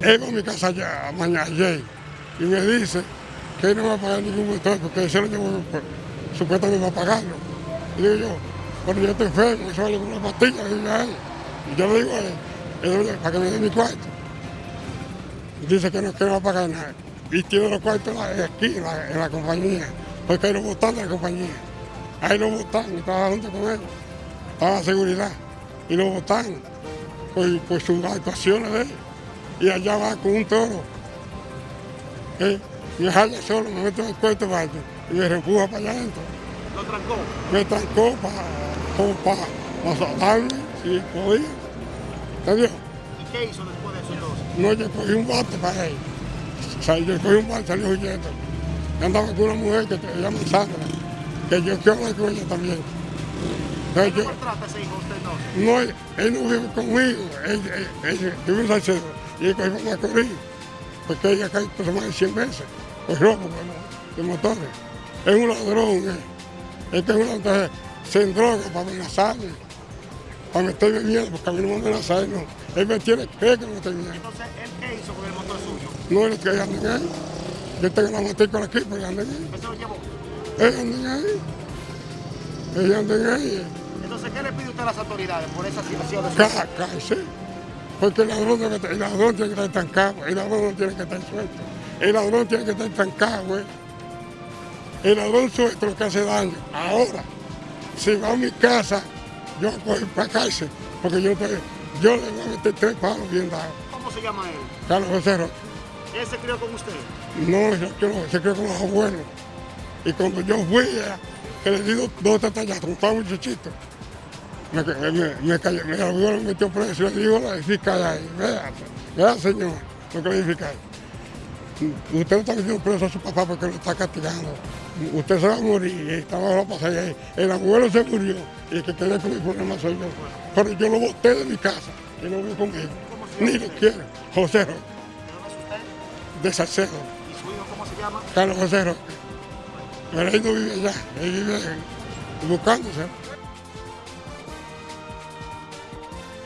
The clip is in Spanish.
Va a mi casa ya, mañana, ayer, y me dice que no va a pagar ningún motor porque él se lo llevó, por- supuestamente va a pagarlo. Y digo yo, bueno, yo estoy enfermo, eso vale una pastilla, le digo a él. Y yo le digo a él, "Eh, para que me dé mi cuarto. Y dice que no, que va a pagar nada. Y tiene los cuartos aquí, en la, en la compañía, porque ahí lo botan de la compañía. Ahí lo y estaba junto con él, estaba la seguridad, y lo botan por, por sus actuaciones de él. Y allá va con un toro. Eh, me jala solo, me meto en el cuarto baño y me reempuja para allá adentro. ¿Lo trancó? Me trancó para para asaltarme, si podía. ¿Entendió? ¿Y qué hizo después de eso entonces? No, yo cogí un bate para él. O sea, yo cogí un bate, salió huyendo. Yo andaba con una mujer que se llama Sandra, que yo quiero hablar con ella también. ¿Cómo trata ese hijo usted entonces? no, él, él no vive conmigo, él, él, él vive en Salcedo y él cogió para Macorís, porque ella cae por más de 100 veces, por robo bueno, de motores. Es un ladrón, él. Es que es un ladrón, se droga para amenazarme, para meterme miedo, porque a mí no me amenaza, él no. Él me tiene que que no miedo. Entonces, ¿él qué hizo con el motor suyo? No es que anden ahí. Yo tengo la matrícula aquí, pero anden ahí. ¿Él se lo llevó? Anden ahí. Ellos anden ahí. Entonces, ¿qué le pide usted a las autoridades por esa situación de Cállese. Porque el ladrón, el tiene que estar estancado. El ladrón no tiene que estar suelto. El ladrón tiene que estar estancado, güey. El ladrón suelto lo que hace daño. Ahora, si va a mi casa, yo voy para cárcel. Porque yo, estoy- yo le voy a meter tres palos bien dados. ¿Cómo se llama él? Carlos José Roque. ¿Él se crió con usted? No, yo quiero, se quedó con los abuelos. Y cuando yo fui, a- que le di dos, dos como estaba muchachito, me, me, cayó, me, el abuelo me metió preso y le digo a la fiscal ahí, vea, vea señor, lo que le fiscal. Usted no está metiendo preso a su papá porque lo está castigando. Usted se va a morir estaba la pasada ahí. El abuelo se murió y el que quedé con mi problema soy yo. Pero yo lo boté de mi casa y no vive conmigo. Ni lo quiero. José Roque, de Salcedo. ¿Y su hijo cómo se llama? Carlos José Roque. Pero él no vive allá, él vive buscándose.